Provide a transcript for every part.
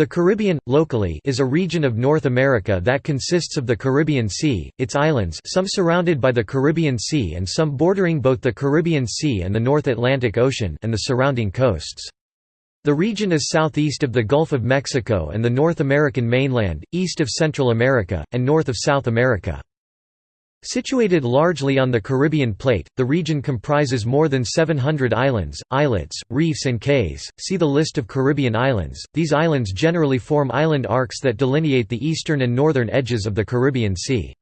The Caribbean, locally, is a region of North America that consists of the Caribbean Sea, its islands some surrounded by the Caribbean Sea and some bordering both the Caribbean Sea and the North Atlantic Ocean and the surrounding coasts. The region is southeast of the Gulf of Mexico and the North American mainland, east of Central America, and north of South America. Situated largely on the Caribbean plate, the region comprises more than 700 islands, islets, reefs and cays. See the list of Caribbean islands. These islands generally form island arcs that delineate the eastern and northern edges of the Caribbean Sea.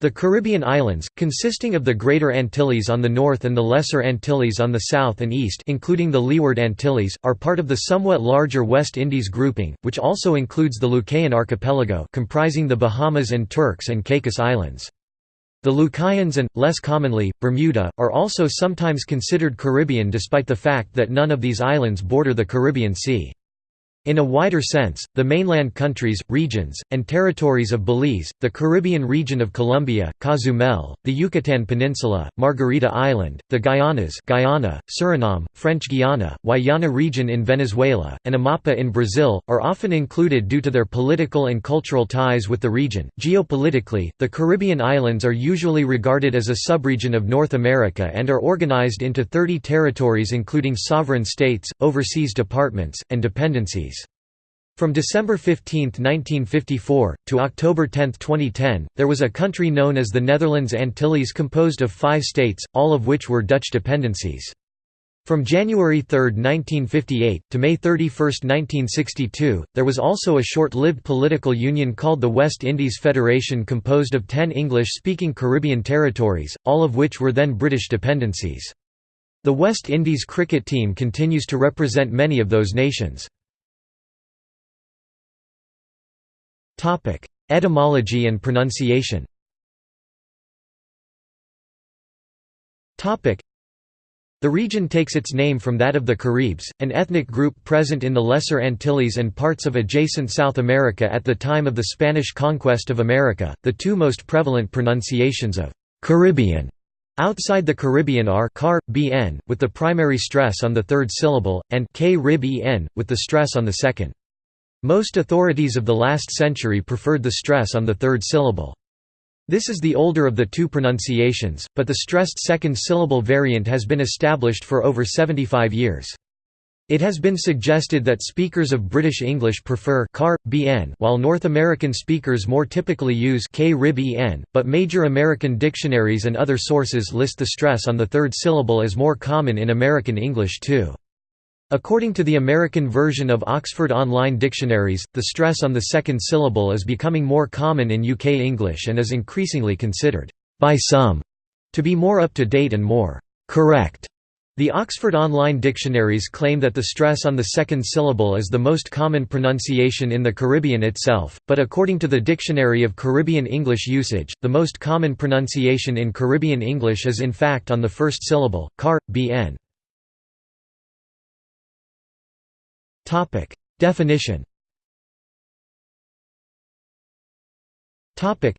The Caribbean islands, consisting of the Greater Antilles on the north and the Lesser Antilles on the south and east including the Leeward Antilles, are part of the somewhat larger West Indies grouping, which also includes the Lucayan archipelago comprising the Bahamas and Turks and Caicos Islands. The Lucayans and, less commonly, Bermuda, are also sometimes considered Caribbean despite the fact that none of these islands border the Caribbean Sea. In a wider sense, the mainland countries, regions, and territories of Belize, the Caribbean region of Colombia, Cozumel, the Yucatan Peninsula, Margarita Island, the Guyanas Guyana, Suriname, French Guiana, Guayana region in Venezuela, and Amapa in Brazil, are often included due to their political and cultural ties with the region. Geopolitically, the Caribbean islands are usually regarded as a subregion of North America and are organized into 30 territories including sovereign states, overseas departments, and dependencies. From December 15, 1954, to October 10, 2010, there was a country known as the Netherlands Antilles composed of five states, all of which were Dutch dependencies. From January 3, 1958, to May 31, 1962, there was also a short-lived political union called the West Indies Federation composed of ten English-speaking Caribbean territories, all of which were then British dependencies. The West Indies cricket team continues to represent many of those nations. Topic: Etymology and pronunciation. Topic: The region takes its name from that of the Caribs, an ethnic group present in the Lesser Antilles and parts of adjacent South America at the time of the Spanish conquest of America. The two most prevalent pronunciations of Caribbean outside the Caribbean are car, bn, with the primary stress on the third syllable, and k rib en, with the stress on the second. Most authorities of the last century preferred the stress on the third syllable. This is the older of the two pronunciations, but the stressed second syllable variant has been established for over 75 years. It has been suggested that speakers of British English prefer car, bn while North American speakers more typically use k rib en, but major American dictionaries and other sources list the stress on the third syllable as more common in American English too. According to the American version of Oxford Online Dictionaries, the stress on the second syllable is becoming more common in UK English and is increasingly considered, by some, to be more up to date and more correct. The Oxford Online Dictionaries claim that the stress on the second syllable is the most common pronunciation in the Caribbean itself, but according to the Dictionary of Caribbean English Usage, the most common pronunciation in Caribbean English is in fact on the first syllable, car, bn. Topic. Definition Topic.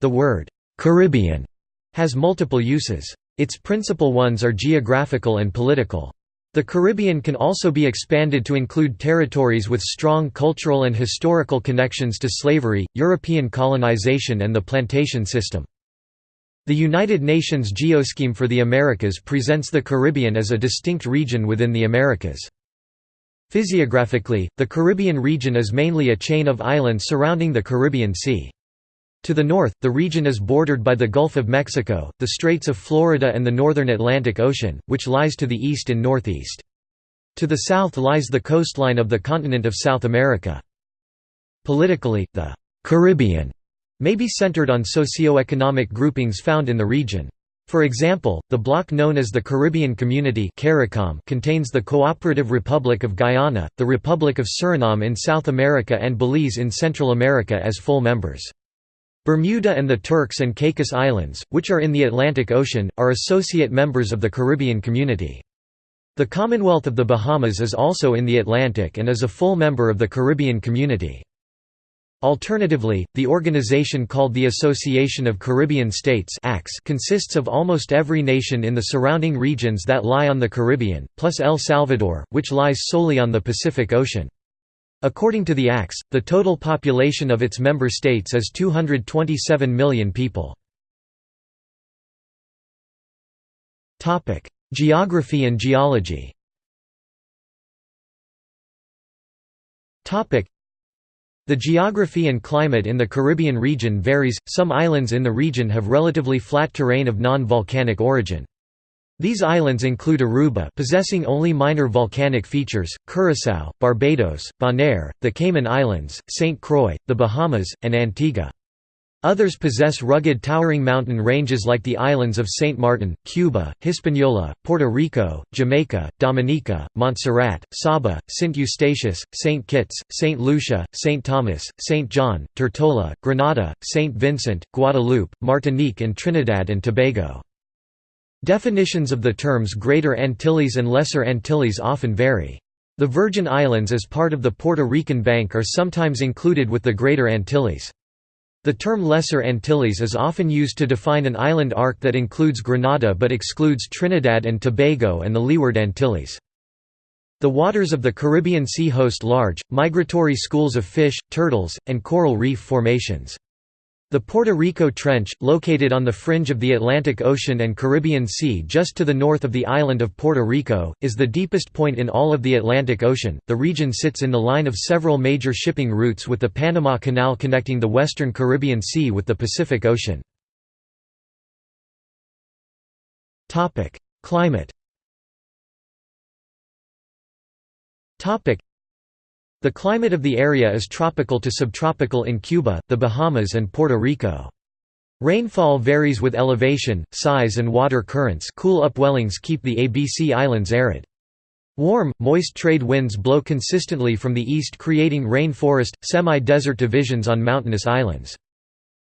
The word «Caribbean» has multiple uses. Its principal ones are geographical and political. The Caribbean can also be expanded to include territories with strong cultural and historical connections to slavery, European colonization and the plantation system. The United Nations Geoscheme for the Americas presents the Caribbean as a distinct region within the Americas. Physiographically, the Caribbean region is mainly a chain of islands surrounding the Caribbean Sea. To the north, the region is bordered by the Gulf of Mexico, the Straits of Florida and the northern Atlantic Ocean, which lies to the east and northeast. To the south lies the coastline of the continent of South America. Politically, the «Caribbean» may be centered on socio-economic groupings found in the region. For example, the bloc known as the Caribbean Community contains the Cooperative Republic of Guyana, the Republic of Suriname in South America and Belize in Central America as full members. Bermuda and the Turks and Caicos Islands, which are in the Atlantic Ocean, are associate members of the Caribbean Community. The Commonwealth of the Bahamas is also in the Atlantic and is a full member of the Caribbean Community. Alternatively, the organization called the Association of Caribbean States consists of almost every nation in the surrounding regions that lie on the Caribbean, plus El Salvador, which lies solely on the Pacific Ocean. According to the ACS, the total population of its member states is 227 million people. Geography and geology the geography and climate in the Caribbean region varies, some islands in the region have relatively flat terrain of non-volcanic origin. These islands include Aruba possessing only minor volcanic features, Curaçao, Barbados, Bonaire, the Cayman Islands, St. Croix, the Bahamas, and Antigua. Others possess rugged towering mountain ranges like the islands of Saint Martin, Cuba, Hispaniola, Puerto Rico, Jamaica, Dominica, Montserrat, Saba, Saint Eustatius, Saint Kitts, Saint Lucia, Saint Thomas, Saint John, Tortola, Grenada, Saint Vincent, Guadeloupe, Martinique and Trinidad and Tobago. Definitions of the terms Greater Antilles and Lesser Antilles often vary. The Virgin Islands as part of the Puerto Rican Bank are sometimes included with the Greater Antilles. The term Lesser Antilles is often used to define an island arc that includes Grenada but excludes Trinidad and Tobago and the Leeward Antilles. The waters of the Caribbean Sea host large, migratory schools of fish, turtles, and coral reef formations. The Puerto Rico Trench, located on the fringe of the Atlantic Ocean and Caribbean Sea just to the north of the island of Puerto Rico, is the deepest point in all of the Atlantic Ocean. The region sits in the line of several major shipping routes with the Panama Canal connecting the western Caribbean Sea with the Pacific Ocean. Topic: Climate. Topic: the climate of the area is tropical to subtropical in Cuba, the Bahamas and Puerto Rico. Rainfall varies with elevation, size and water currents cool upwellings keep the ABC Islands arid. Warm, moist trade winds blow consistently from the east creating rainforest, semi-desert divisions on mountainous islands.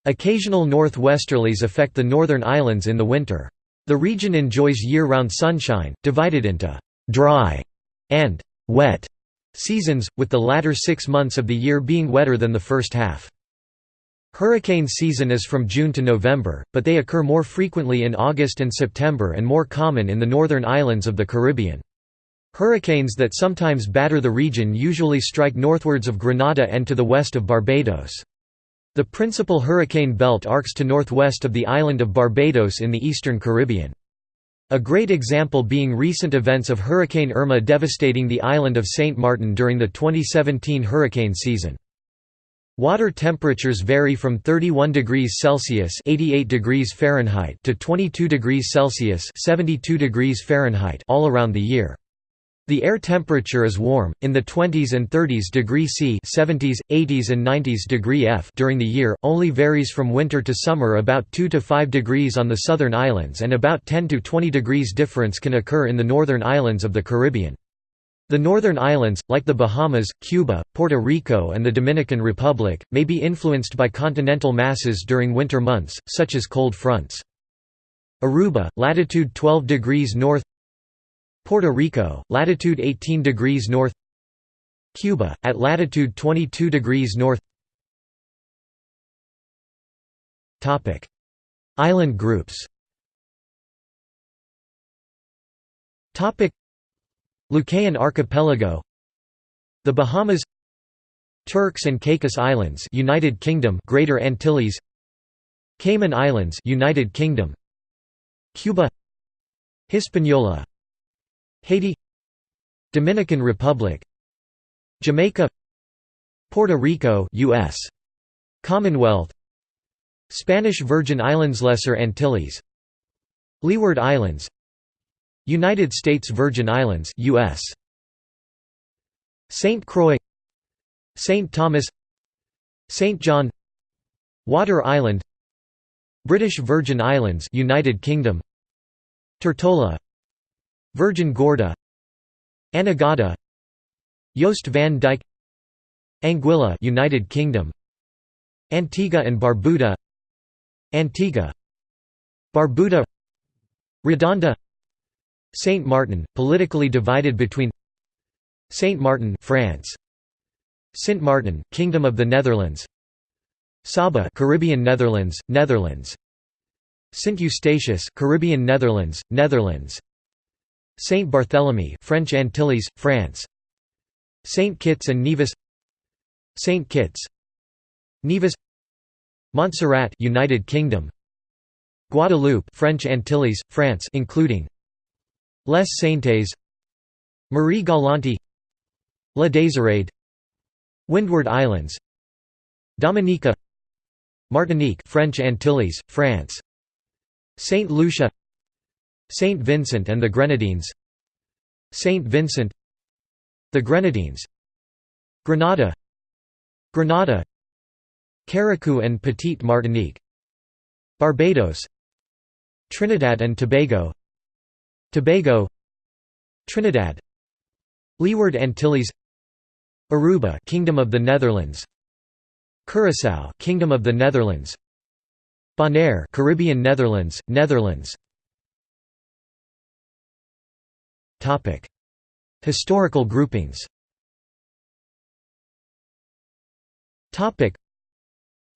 Occasional northwesterlies affect the northern islands in the winter. The region enjoys year-round sunshine, divided into «dry» and «wet» seasons, with the latter six months of the year being wetter than the first half. Hurricane season is from June to November, but they occur more frequently in August and September and more common in the northern islands of the Caribbean. Hurricanes that sometimes batter the region usually strike northwards of Grenada and to the west of Barbados. The principal hurricane belt arcs to northwest of the island of Barbados in the eastern Caribbean. A great example being recent events of Hurricane Irma devastating the island of St. Martin during the 2017 hurricane season. Water temperatures vary from 31 degrees Celsius (88 degrees Fahrenheit) to 22 degrees Celsius (72 degrees Fahrenheit) all around the year. The air temperature is warm, in the 20s and 30s degree C 70s, 80s and 90s degree F during the year, only varies from winter to summer about 2 to 5 degrees on the southern islands and about 10 to 20 degrees difference can occur in the northern islands of the Caribbean. The northern islands, like the Bahamas, Cuba, Puerto Rico and the Dominican Republic, may be influenced by continental masses during winter months, such as cold fronts. Aruba, latitude 12 degrees north Puerto Rico, latitude 18 degrees north Cuba, at latitude 22 degrees north. Island groups. Lucayan Archipelago. The Bahamas. Turks and Caicos Islands United Kingdom Greater Antilles. Cayman Islands United Kingdom. Cuba. Hispaniola Haiti Dominican Republic Jamaica Puerto Rico US Commonwealth Spanish Virgin Islands Lesser Antilles Leeward Islands United States Virgin Islands US St Croix St Thomas St John Water Island British Virgin Islands United Kingdom Tortola Virgin Gorda Anegada Jost van Dyke Anguilla United Kingdom Antigua and Barbuda Antigua Barbuda Redonda Saint Martin politically divided between Saint Martin France Saint Martin Kingdom of the Netherlands Saba Caribbean Netherlands Netherlands Saint Eustatius Caribbean Netherlands Netherlands Saint Barthélemy French Antilles, France. Saint Kitts and Nevis. Saint Kitts. Nevis. Montserrat United Kingdom. Guadeloupe French Antilles France including. Les Saintes. Marie Galante La Désirade Windward Islands. Dominica. Martinique French Antilles France. Saint Lucia Saint Vincent and the Grenadines. Saint Vincent. The Grenadines. Grenada Grenada Carriacou and Petite Martinique. Barbados. Trinidad and Tobago. Tobago. Trinidad. Leeward Antilles. Aruba Kingdom of the Netherlands. Curaçao Kingdom of the Netherlands. Bonaire Caribbean Netherlands Netherlands Topic. Historical groupings. Topic.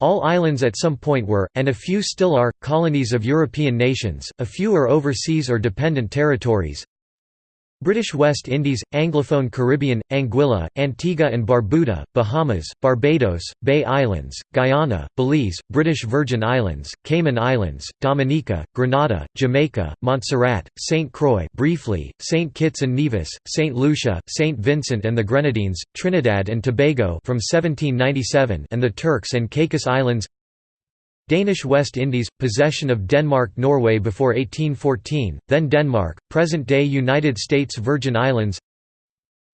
All islands at some point were, and a few still are, colonies of European nations, a few are overseas or dependent territories, British West Indies, Anglophone Caribbean, Anguilla, Antigua and Barbuda, Bahamas, Barbados, Bay Islands, Guyana, Belize, British Virgin Islands, Cayman Islands, Dominica, Grenada, Jamaica, Montserrat, St. Croix briefly, St. Kitts and Nevis, St. Lucia, St. Vincent and the Grenadines, Trinidad and Tobago from 1797 and the Turks and Caicos Islands Danish West Indies, possession of Denmark-Norway before 1814, then Denmark, present-day United States Virgin Islands.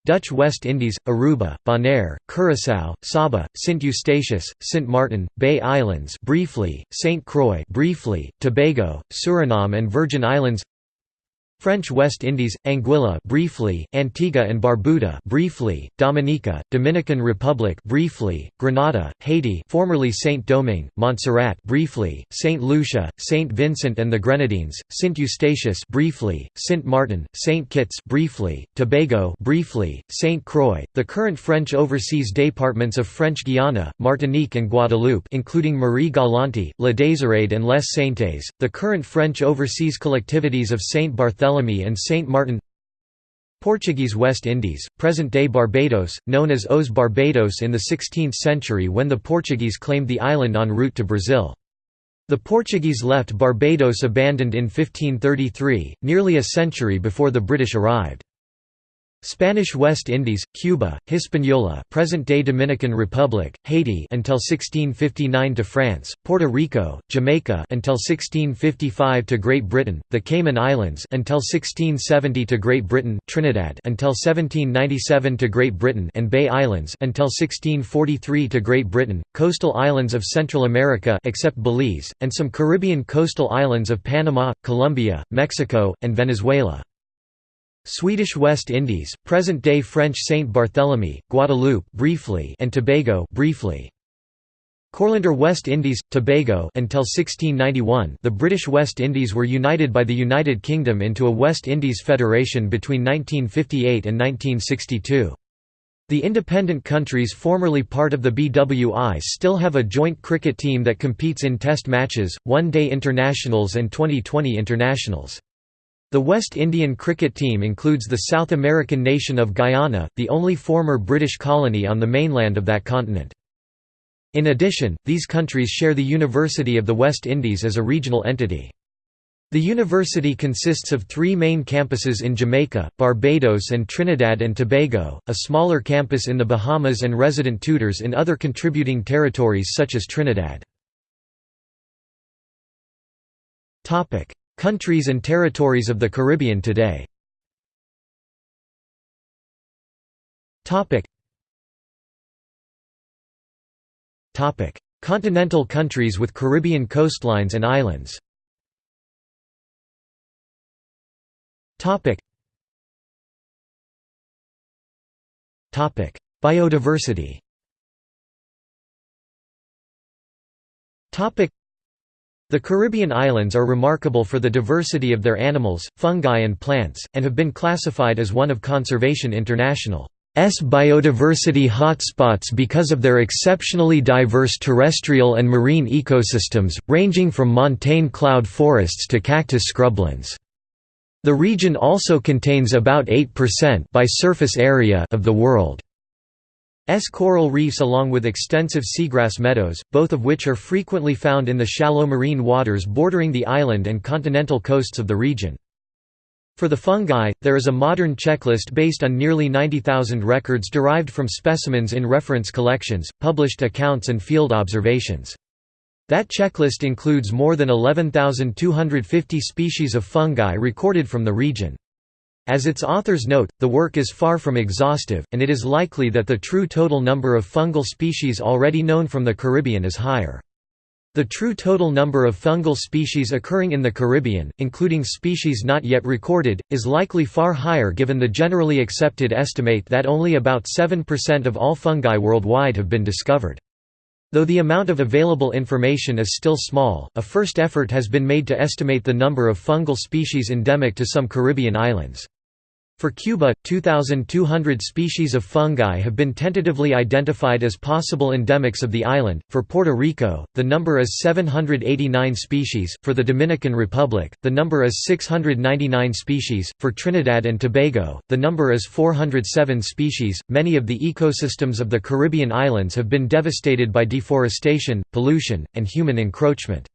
Dutch West Indies, Aruba, Bonaire, Curaçao, Saba, Saint Eustatius, Saint Martin, Bay Islands briefly, Saint Croix briefly, Tobago, Suriname and Virgin Islands French West Indies, Anguilla briefly, Antigua and Barbuda briefly, Dominica, Dominican Republic briefly, Grenada, Haiti formerly Saint-Domingue, Montserrat briefly, Saint Lucia, Saint Vincent and the Grenadines, Saint Eustatius briefly, Saint Martin, Saint Kitts briefly, Tobago briefly, Saint Croix, the current French overseas departments of French Guiana, Martinique and Guadeloupe including Marie Galante, La Désirade and Les Saintes, the current French overseas collectivities of Saint Barthélemy Barthélemy and Saint Martin Portuguese West Indies, present-day Barbados, known as Os Barbados in the 16th century when the Portuguese claimed the island en route to Brazil. The Portuguese left Barbados abandoned in 1533, nearly a century before the British arrived. Spanish West Indies, Cuba, Hispaniola, present-day Dominican Republic, Haiti until 1659 to France, Puerto Rico, Jamaica until 1655 to Great Britain, the Cayman Islands until 1670 to Great Britain, Trinidad until 1797 to Great Britain and Bay Islands until 1643 to Great Britain, coastal islands of Central America except Belize, and some Caribbean coastal islands of Panama, Colombia, Mexico, and Venezuela. Swedish West Indies, present-day French Saint Barthélemy, Guadeloupe briefly and Tobago briefly. Courlander West Indies, Tobago until 1691 the British West Indies were united by the United Kingdom into a West Indies Federation between 1958 and 1962. The independent countries formerly part of the BWI still have a joint cricket team that competes in test matches, one-day internationals and 2020 internationals. The West Indian cricket team includes the South American nation of Guyana, the only former British colony on the mainland of that continent. In addition, these countries share the University of the West Indies as a regional entity. The university consists of three main campuses in Jamaica, Barbados and Trinidad and Tobago, a smaller campus in the Bahamas and resident tutors in other contributing territories such as Trinidad. Countries and territories of the Caribbean today. Continental countries with Caribbean coastlines and islands. Biodiversity the Caribbean islands are remarkable for the diversity of their animals, fungi and plants, and have been classified as one of Conservation International's biodiversity hotspots because of their exceptionally diverse terrestrial and marine ecosystems, ranging from montane cloud forests to cactus scrublands. The region also contains about 8% by surface area of the world. Coral reefs along with extensive seagrass meadows, both of which are frequently found in the shallow marine waters bordering the island and continental coasts of the region. For the fungi, there is a modern checklist based on nearly 90,000 records derived from specimens in reference collections, published accounts and field observations. That checklist includes more than 11,250 species of fungi recorded from the region. As its authors note, the work is far from exhaustive, and it is likely that the true total number of fungal species already known from the Caribbean is higher. The true total number of fungal species occurring in the Caribbean, including species not yet recorded, is likely far higher given the generally accepted estimate that only about 7% of all fungi worldwide have been discovered. Though the amount of available information is still small, a first effort has been made to estimate the number of fungal species endemic to some Caribbean islands. For Cuba, 2,200 species of fungi have been tentatively identified as possible endemics of the island. For Puerto Rico, the number is 789 species. For the Dominican Republic, the number is 699 species. For Trinidad and Tobago, the number is 407 species. Many of the ecosystems of the Caribbean islands have been devastated by deforestation, pollution, and human encroachment.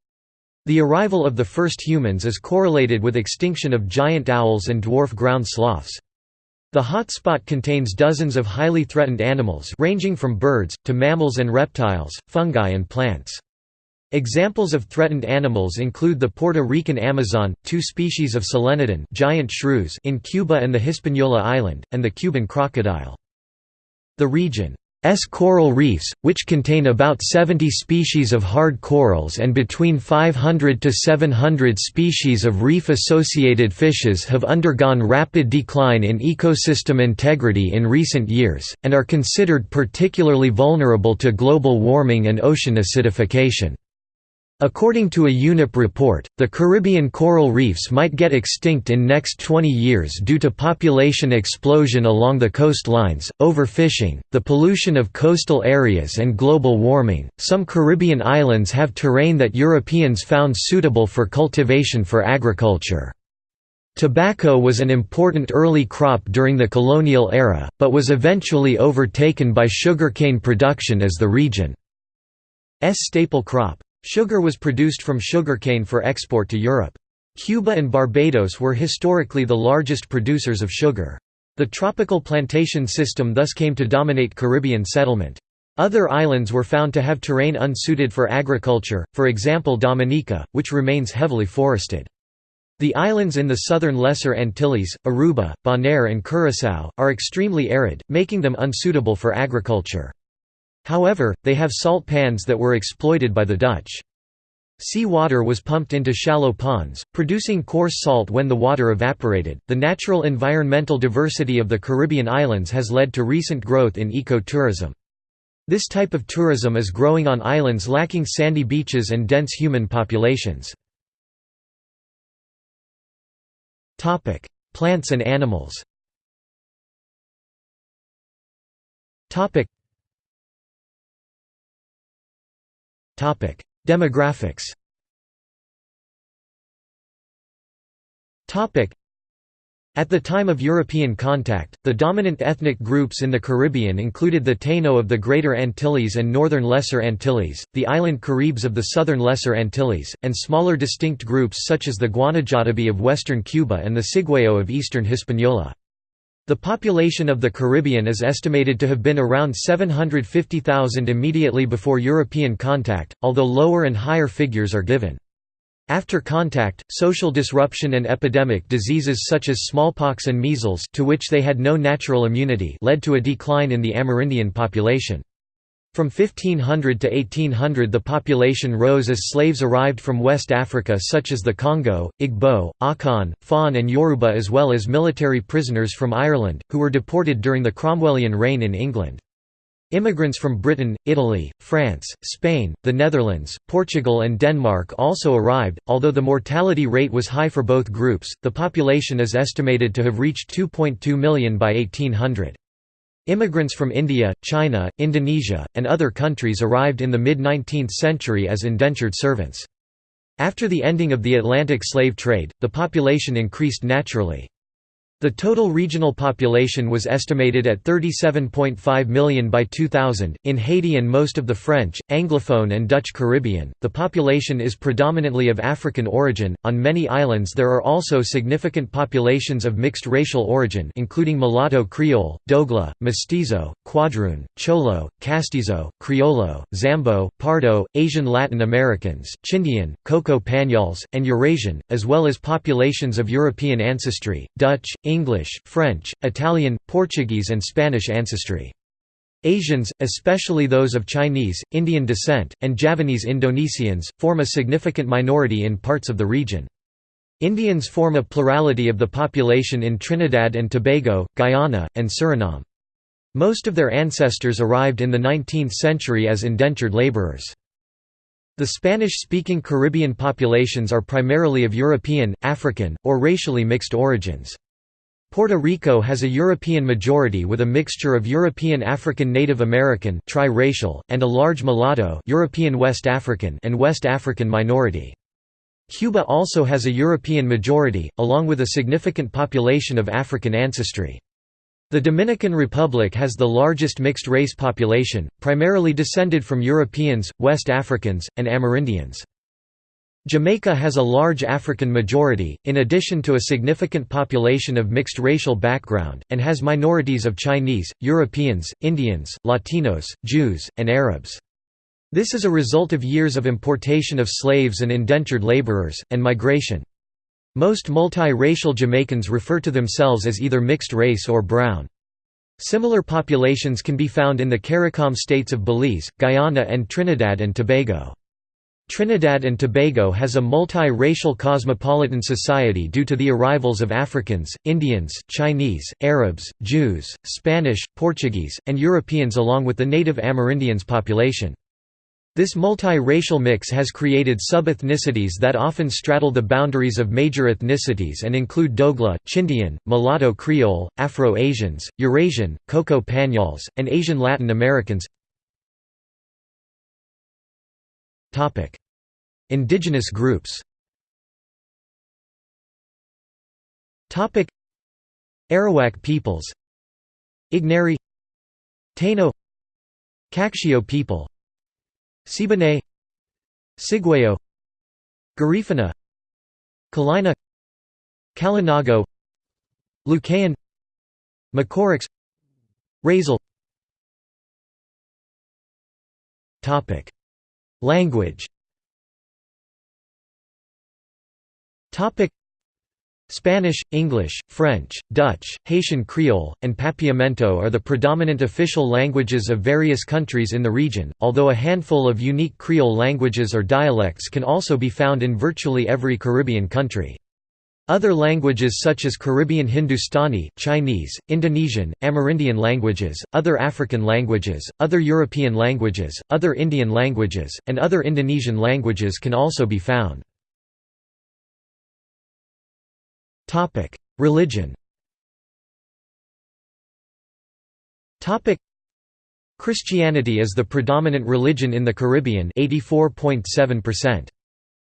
The arrival of the first humans is correlated with extinction of giant owls and dwarf ground sloths. The hotspot contains dozens of highly threatened animals ranging from birds, to mammals and reptiles, fungi and plants. Examples of threatened animals include the Puerto Rican Amazon, two species of Solenodon giant shrews in Cuba and the Hispaniola island, and the Cuban crocodile. The region S coral reefs, which contain about 70 species of hard corals and between 500 to 700 species of reef-associated fishes have undergone rapid decline in ecosystem integrity in recent years, and are considered particularly vulnerable to global warming and ocean acidification. According to a UNEP report, the Caribbean coral reefs might get extinct in next 20 years due to population explosion along the coastlines, overfishing, the pollution of coastal areas and global warming. Some Caribbean islands have terrain that Europeans found suitable for cultivation for agriculture. Tobacco was an important early crop during the colonial era, but was eventually overtaken by sugarcane production as the region's staple crop. Sugar was produced from sugarcane for export to Europe. Cuba and Barbados were historically the largest producers of sugar. The tropical plantation system thus came to dominate Caribbean settlement. Other islands were found to have terrain unsuited for agriculture, for example Dominica, which remains heavily forested. The islands in the southern Lesser Antilles, Aruba, Bonaire and Curaçao, are extremely arid, making them unsuitable for agriculture. However, they have salt pans that were exploited by the Dutch. Sea water was pumped into shallow ponds, producing coarse salt when the water evaporated. The natural environmental diversity of the Caribbean islands has led to recent growth in ecotourism. This type of tourism is growing on islands lacking sandy beaches and dense human populations. Topic: Plants and animals Demographics. At the time of European contact, the dominant ethnic groups in the Caribbean included the Taino of the Greater Antilles and Northern Lesser Antilles, the island Caribs of the Southern Lesser Antilles, and smaller distinct groups such as the Guanajátabí of western Cuba and the Ciguayó of eastern Hispaniola. The population of the Caribbean is estimated to have been around 750,000 immediately before European contact, although lower and higher figures are given. After contact, social disruption and epidemic diseases such as smallpox and measles to which they had no natural immunity led to a decline in the Amerindian population. From 1500 to 1800 the population rose as slaves arrived from West Africa such as the Congo, Igbo, Akan, Fon and Yoruba as well as military prisoners from Ireland, who were deported during the Cromwellian reign in England. Immigrants from Britain, Italy, France, Spain, the Netherlands, Portugal and Denmark also arrived. Although the mortality rate was high for both groups, the population is estimated to have reached 2.2 million by 1800. Immigrants from India, China, Indonesia, and other countries arrived in the mid-19th century as indentured servants. After the ending of the Atlantic slave trade, the population increased naturally. The total regional population was estimated at 37.5 million by 2000. In Haiti and most of the French, Anglophone, and Dutch Caribbean, the population is predominantly of African origin. On many islands, there are also significant populations of mixed racial origin, including mulatto Creole, Dogla, Mestizo, Quadroon, Cholo, Castizo, Criollo, Zambo, Pardo, Asian Latin Americans, Chindian, Cocoa Panyols, and Eurasian, as well as populations of European ancestry, Dutch, English, French, Italian, Portuguese and Spanish ancestry. Asians, especially those of Chinese, Indian descent, and Javanese Indonesians, form a significant minority in parts of the region. Indians form a plurality of the population in Trinidad and Tobago, Guyana, and Suriname. Most of their ancestors arrived in the 19th century as indentured laborers. The Spanish-speaking Caribbean populations are primarily of European, African, or racially mixed origins. Puerto Rico has a European majority with a mixture of European African Native American tri-racial, and a large mulatto European West African and West African minority. Cuba also has a European majority, along with a significant population of African ancestry. The Dominican Republic has the largest mixed-race population, primarily descended from Europeans, West Africans, and Amerindians. Jamaica has a large African majority, in addition to a significant population of mixed racial background, and has minorities of Chinese, Europeans, Indians, Latinos, Jews, and Arabs. This is a result of years of importation of slaves and indentured laborers, and migration. Most multi-racial Jamaicans refer to themselves as either mixed race or brown. Similar populations can be found in the CARICOM states of Belize, Guyana and Trinidad and Tobago. Trinidad and Tobago has a multi-racial cosmopolitan society due to the arrivals of Africans, Indians, Chinese, Arabs, Jews, Spanish, Portuguese, and Europeans along with the native Amerindians population. This multi-racial mix has created sub-ethnicities that often straddle the boundaries of major ethnicities and include Dogla, Chindian, Mulatto Creole, Afro-Asians, Eurasian, Cocoa Panyols, and Asian Latin Americans Indigenous groups. Arawak peoples. Igneri Taino. Kakshio people. Siboney. Ciguayo Garifuna. Kalina. Kalinago. Lucayan. Macorix Razel. Language Spanish, English, French, Dutch, Haitian Creole, and Papiamento are the predominant official languages of various countries in the region, although a handful of unique Creole languages or dialects can also be found in virtually every Caribbean country. Other languages such as Caribbean Hindustani, Chinese, Indonesian, Amerindian languages, other African languages, other European languages, other Indian languages, and other Indonesian languages can also be found. Religion. Christianity is the predominant religion in the Caribbean 84.7%.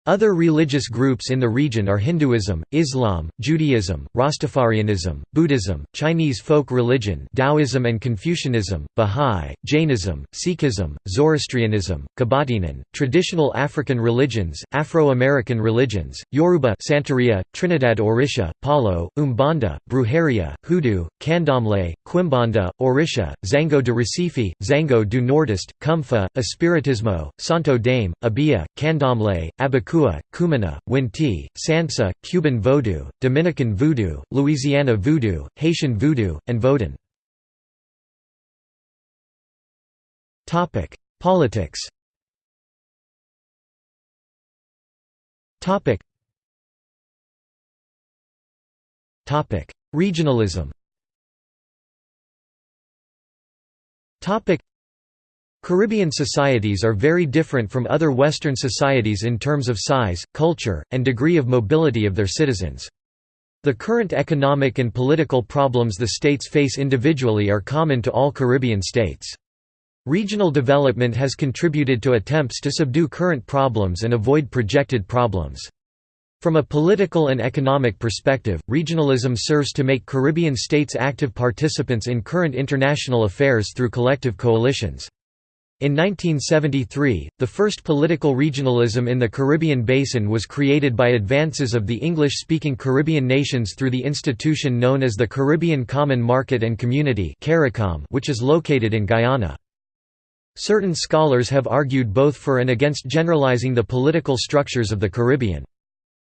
Other religious groups in the region are Hinduism, Islam, Judaism, Rastafarianism, Buddhism, Chinese folk religion Taoism and Confucianism, Bahá'í, Jainism, Sikhism, Zoroastrianism, Kabatinan, traditional African religions, Afro-American religions, Yoruba Santeria, Trinidad Orisha, Palo, Umbanda, Brujeria, Hoodoo, Candomblé, Quimbanda, Orisha, Zango de Recife, Zango do Nordeste, Kumfa, Espiritismo, Santo Daime, Obeah, Candomblé, Abaku Kua, Kumina, Winti, Sansa, Cuban Vodou, Dominican Voodoo, Louisiana Voodoo, Haitian Voodoo, and Vodun. Politics Regionalism Caribbean societies are very different from other Western societies in terms of size, culture, and degree of mobility of their citizens. The current economic and political problems the states face individually are common to all Caribbean states. Regional development has contributed to attempts to subdue current problems and avoid projected problems. From a political and economic perspective, regionalism serves to make Caribbean states active participants in current international affairs through collective coalitions. In 1973, the first political regionalism in the Caribbean basin was created by advances of the English-speaking Caribbean nations through the institution known as the Caribbean Common Market and Community which is located in Guyana. Certain scholars have argued both for and against generalizing the political structures of the Caribbean.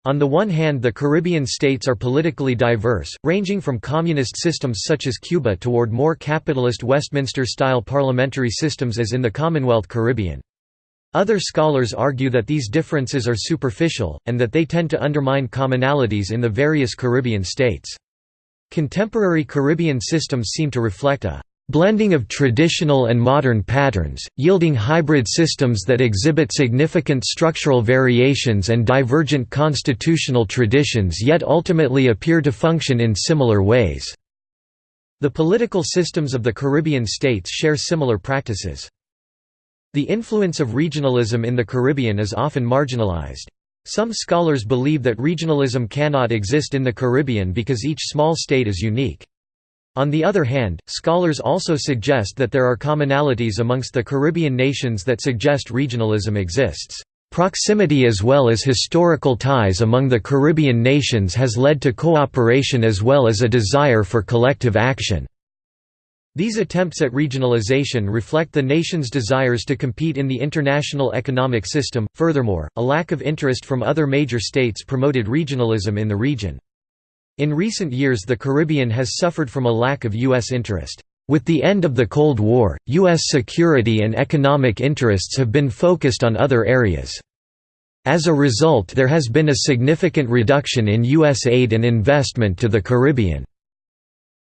On the one hand the Caribbean states are politically diverse, ranging from communist systems such as Cuba toward more capitalist Westminster-style parliamentary systems as in the Commonwealth Caribbean. Other scholars argue that these differences are superficial, and that they tend to undermine commonalities in the various Caribbean states. Contemporary Caribbean systems seem to reflect a blending of traditional and modern patterns, yielding hybrid systems that exhibit significant structural variations and divergent constitutional traditions yet ultimately appear to function in similar ways. The political systems of the Caribbean states share similar practices. The influence of regionalism in the Caribbean is often marginalized. Some scholars believe that regionalism cannot exist in the Caribbean because each small state is unique. On the other hand, scholars also suggest that there are commonalities amongst the Caribbean nations that suggest regionalism exists. Proximity as well as historical ties among the Caribbean nations has led to cooperation as well as a desire for collective action. These attempts at regionalization reflect the nation's desires to compete in the international economic system. Furthermore, a lack of interest from other major states promoted regionalism in the region. In recent years the Caribbean has suffered from a lack of U.S. interest. With the end of the Cold War, U.S. security and economic interests have been focused on other areas. As a result there has been a significant reduction in U.S. aid and investment to the Caribbean.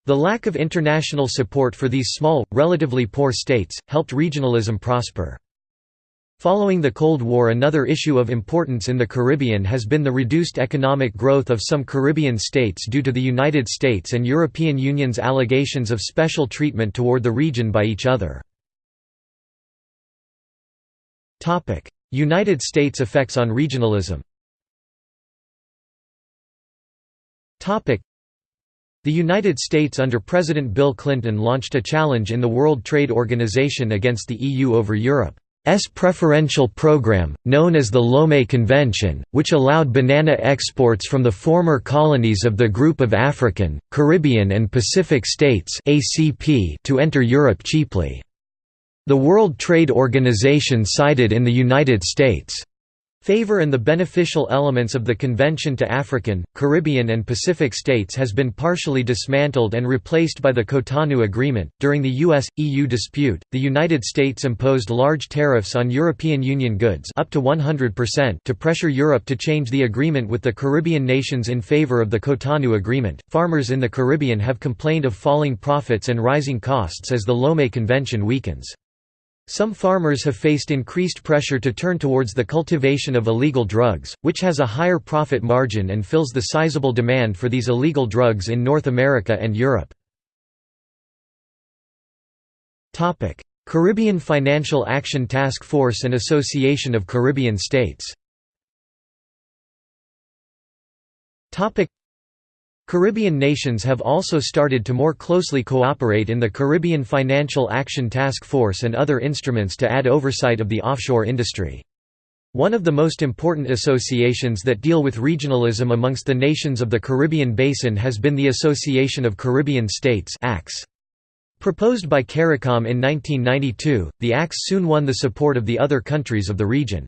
The lack of international support for these small, relatively poor states, helped regionalism prosper. Following the Cold War another issue of importance in the Caribbean has been the reduced economic growth of some Caribbean states due to the United States and European Union's allegations of special treatment toward the region by each other. United States effects on regionalism the United States under President Bill Clinton launched a challenge in the World Trade Organization against the EU over Europe. S preferential program, known as the Lomé Convention, which allowed banana exports from the former colonies of the Group of African, Caribbean and Pacific States to enter Europe cheaply. The World Trade Organization sided in the United States' Favor and the beneficial elements of the Convention to African, Caribbean, and Pacific states has been partially dismantled and replaced by the Cotonou Agreement. During the US EU dispute, the United States imposed large tariffs on European Union goods up to 100% to pressure Europe to change the agreement with the Caribbean nations in favor of the Cotonou Agreement. Farmers in the Caribbean have complained of falling profits and rising costs as the Lomé Convention weakens. Some farmers have faced increased pressure to turn towards the cultivation of illegal drugs, which has a higher profit margin and fills the sizable demand for these illegal drugs in North America and Europe. Caribbean Financial Action Task Force and Association of Caribbean States Caribbean nations have also started to more closely cooperate in the Caribbean Financial Action Task Force and other instruments to add oversight of the offshore industry. One of the most important associations that deal with regionalism amongst the nations of the Caribbean Basin has been the Association of Caribbean States Proposed by CARICOM in 1992, the ACS soon won the support of the other countries of the region.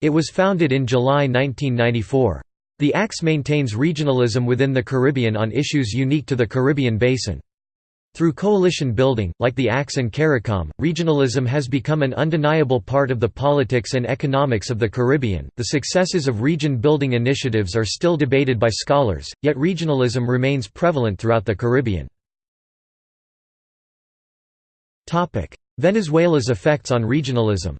It was founded in July 1994. The ACS maintains regionalism within the Caribbean on issues unique to the Caribbean basin. Through coalition building, like the ACS and CARICOM, regionalism has become an undeniable part of the politics and economics of the Caribbean. The successes of region building initiatives are still debated by scholars, yet regionalism remains prevalent throughout the Caribbean. Venezuela's effects on regionalism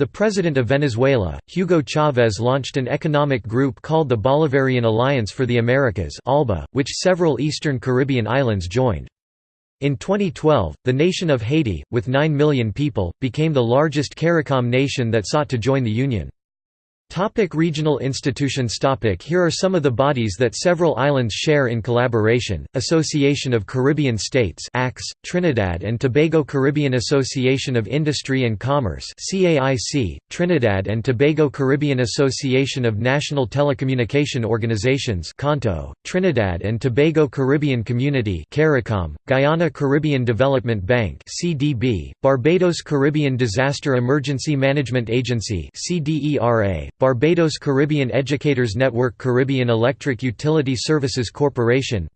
the president of Venezuela, Hugo Chavez launched an economic group called the Bolivarian Alliance for the Americas which several eastern Caribbean islands joined. In 2012, the nation of Haiti, with 9 million people, became the largest CARICOM nation that sought to join the Union. Topic regional institutions. Topic. Here are some of the bodies that several islands share in collaboration, Association of Caribbean States ACS, Trinidad and Tobago Caribbean Association of Industry and Commerce CAIC, Trinidad and Tobago Caribbean Association of National Telecommunication Organizations CANTO, Trinidad and Tobago Caribbean Community CARICOM, Guyana Caribbean Development Bank CDB, Barbados Caribbean Disaster Emergency Management Agency CDERA, Barbados Caribbean Educators Network Caribbean Electric Utility Services Corporation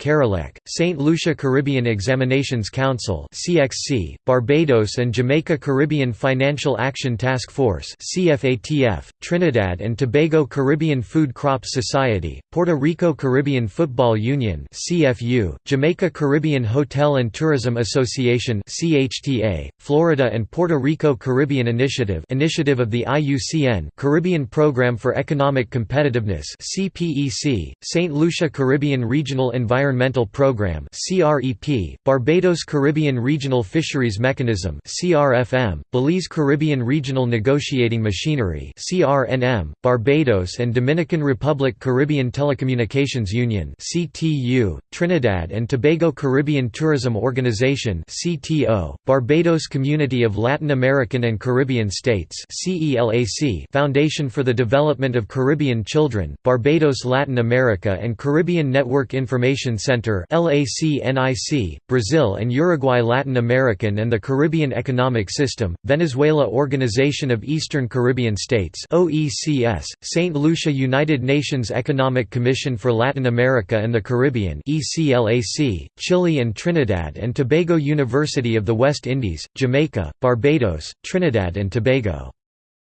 St. Lucia Caribbean Examinations Council CXC, Barbados and Jamaica Caribbean Financial Action Task Force CFATF, Trinidad and Tobago Caribbean Food Crops Society, Puerto Rico Caribbean Football Union CFU, Jamaica Caribbean Hotel and Tourism Association CHTA, Florida and Puerto Rico Caribbean Initiative Initiative of the IUCN Caribbean Program Program for Economic Competitiveness CPEC, St. Lucia Caribbean Regional Environmental Program CREP, Barbados Caribbean Regional Fisheries Mechanism CRFM, Belize Caribbean Regional Negotiating Machinery CRNM, Barbados and Dominican Republic Caribbean Telecommunications Union CTU, Trinidad and Tobago Caribbean Tourism Organization CTO, Barbados Community of Latin American and Caribbean States CELAC Foundation for the Development of Caribbean Children, Barbados Latin America and Caribbean Network Information Center Brazil and Uruguay Latin American and the Caribbean Economic System, Venezuela Organization of Eastern Caribbean States OECS, St. Lucia United Nations Economic Commission for Latin America and the Caribbean ECLAC, Chile and Trinidad and Tobago University of the West Indies, Jamaica, Barbados, Trinidad and Tobago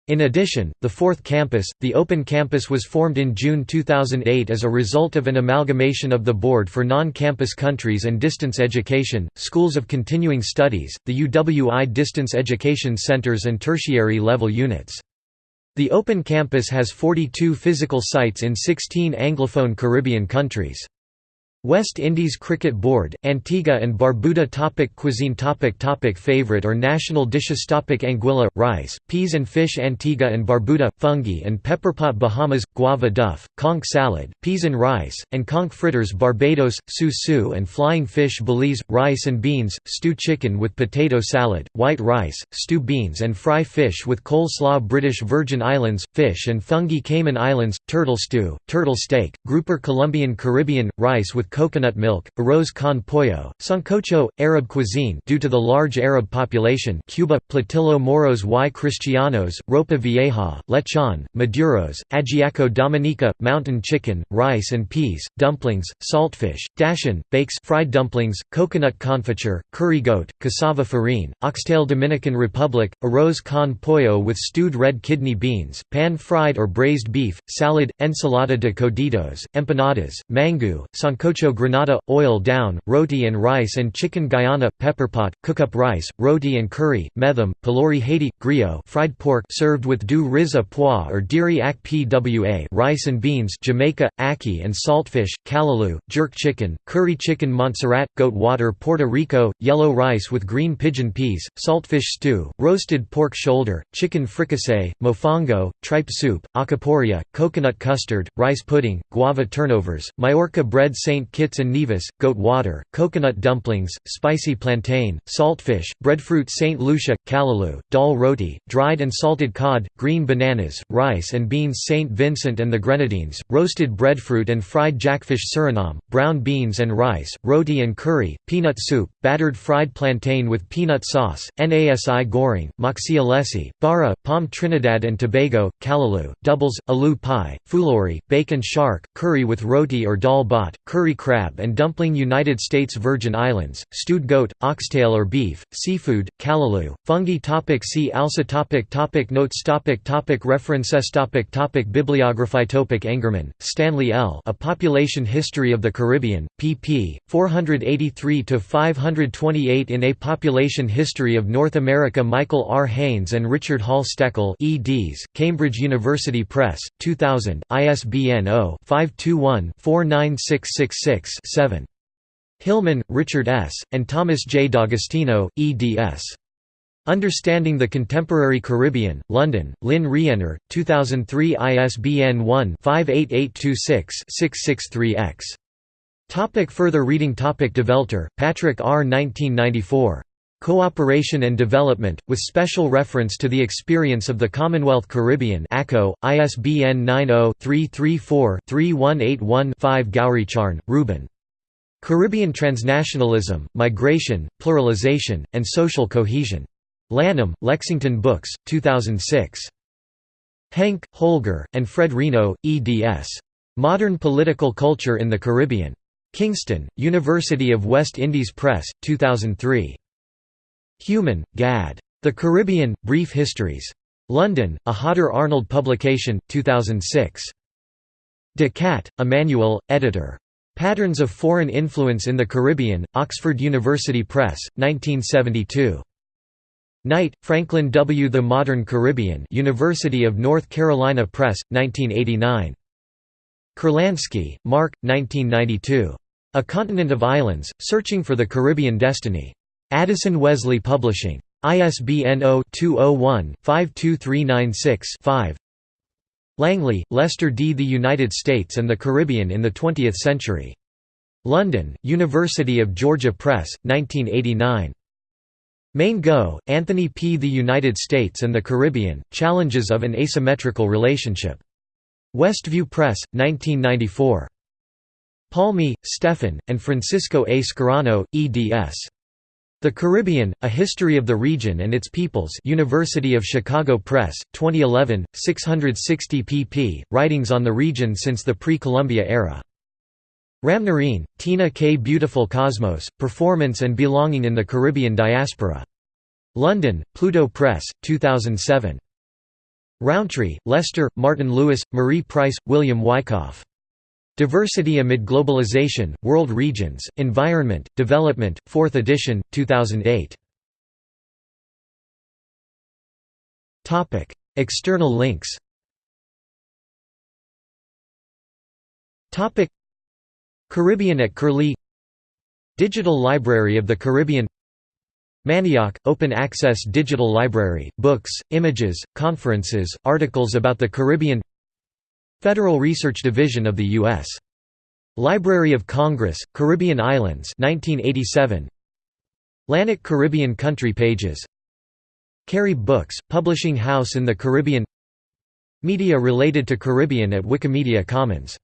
in addition, the fourth campus, the Open Campus was formed in June 2008 as a result of an amalgamation of the Board for Non-Campus Countries and Distance Education, Schools of Continuing Studies, the UWI Distance Education Centers and tertiary level units. The Open Campus has 42 physical sites in 16 Anglophone Caribbean countries. West Indies Cricket Board, Antigua and Barbuda topic Cuisine topic topic Favorite or national dishes topic Anguilla, rice, peas and fish Antigua and Barbuda, fungi and pepperpot Bahamas, guava duff, conch salad, peas and rice, and conch fritters Barbados, su-su and flying fish Belize, rice and beans, stew chicken with potato salad, white rice, stew beans and fry fish with coleslaw British Virgin Islands, fish and fungi Cayman Islands, turtle stew, turtle steak, grouper Colombian Caribbean, rice with coconut milk, arroz con pollo, sancocho, Arab cuisine due to the large Arab population Cuba, Platillo Moros y Cristianos, Ropa Vieja, lechon, maduros, ajiaco dominica, mountain chicken, rice and peas, dumplings, saltfish, dasheen, bakes fried dumplings, coconut confiture, curry goat, cassava farine, oxtail Dominican Republic, arroz con pollo with stewed red kidney beans, pan-fried or braised beef, salad, ensalada de coditos, empanadas, mango, sancocho Sancocho Grenada, oil down, roti and rice and chicken Guyana, pepperpot, cookup rice, roti and curry, metham, pilori Haiti, griot fried pork served with du riz à pois or diri ak pwa rice and beans Jamaica, ackee and saltfish, callaloo, jerk chicken, curry chicken Montserrat, goat water Puerto Rico, yellow rice with green pigeon peas, saltfish stew, roasted pork shoulder, chicken fricassee, mofongo, tripe soup, alcapurria, coconut custard, rice pudding, guava turnovers, Mallorca bread St. Kitts and Nevis, goat water, coconut dumplings, spicy plantain, saltfish, breadfruit St. Lucia, callaloo, dal roti, dried and salted cod, green bananas, rice and beans St. Vincent and the Grenadines, roasted breadfruit and fried jackfish Suriname, brown beans and rice, roti and curry, peanut soup, battered fried plantain with peanut sauce, nasi goreng, moksi alesi, bara, pom Trinidad and Tobago, callaloo, doubles, aloo pie, fulori, bake and shark, curry with roti or dal bot, curry crab and dumpling United States Virgin Islands, stewed goat, oxtail or beef, seafood, callaloo, fungi topic See also topic topic Notes topic topic References topic topic Bibliography topic Engerman, Stanley L. A Population History of the Caribbean, pp. 483–528 in A Population History of North America Michael R. Haines and Richard Hall Steckel eds, Cambridge University Press, 2000, ISBN 0-521-49666 7. Hillman, Richard S., and Thomas J. D'Agostino, eds. Understanding the Contemporary Caribbean, London, Lynne Rienner, 2003 ISBN 1-58826-663-X. Topic further reading Topic Develter, Patrick R. 1994. Cooperation and Development, with special reference to the experience of the Commonwealth Caribbean ACO, ISBN 90-334-3181-5 Gowricharn, Reuben. Caribbean Transnationalism, Migration, Pluralization, and Social Cohesion. Lanham, Lexington Books, 2006. Henke, Holger, and Fred Reno, eds. Modern Political Culture in the Caribbean. Kingston, University of West Indies Press, 2003. Heuman, Gad. The Caribbean, Brief Histories. London, A Hodder Arnold publication, 2006. De Kadt, Emmanuel, editor. Patterns of Foreign Influence in the Caribbean, Oxford University Press, 1972. Knight, Franklin W. The Modern Caribbean University of North Carolina Press, 1989. Kurlansky, Mark, 1992. A Continent of Islands, Searching for the Caribbean Destiny. Addison Wesley Publishing. ISBN 0-201-52396-5 Langley, Lester D. The United States and the Caribbean in the Twentieth Century. London, University of Georgia Press, 1989. Maingot, Anthony P. The United States and the Caribbean, Challenges of an Asymmetrical Relationship. Westview Press, 1994. Palmié, Stephan, and Francisco A. Scarano, eds. The Caribbean, A History of the Region and Its Peoples University of Chicago Press, 2011, 660 pp. Writings on the region since the pre-Columbia era. Ramnarine, Tina K. Beautiful Cosmos, Performance and Belonging in the Caribbean Diaspora. London, Pluto Press, 2007. Rowntree, Lester, Martin Lewis, Marie Price, William Wyckoff. Diversity Amid Globalization, World Regions, Environment, Development, 4th edition, 2008. External links. Caribbean at Curlie. Digital Library of the Caribbean. Manioc – Open access digital library, books, images, conferences, articles about the Caribbean Federal Research Division of the U.S. Library of Congress, Caribbean Islands 1987. LANIC Caribbean Country Pages Carey Books, publishing house in the Caribbean Media related to Caribbean at Wikimedia Commons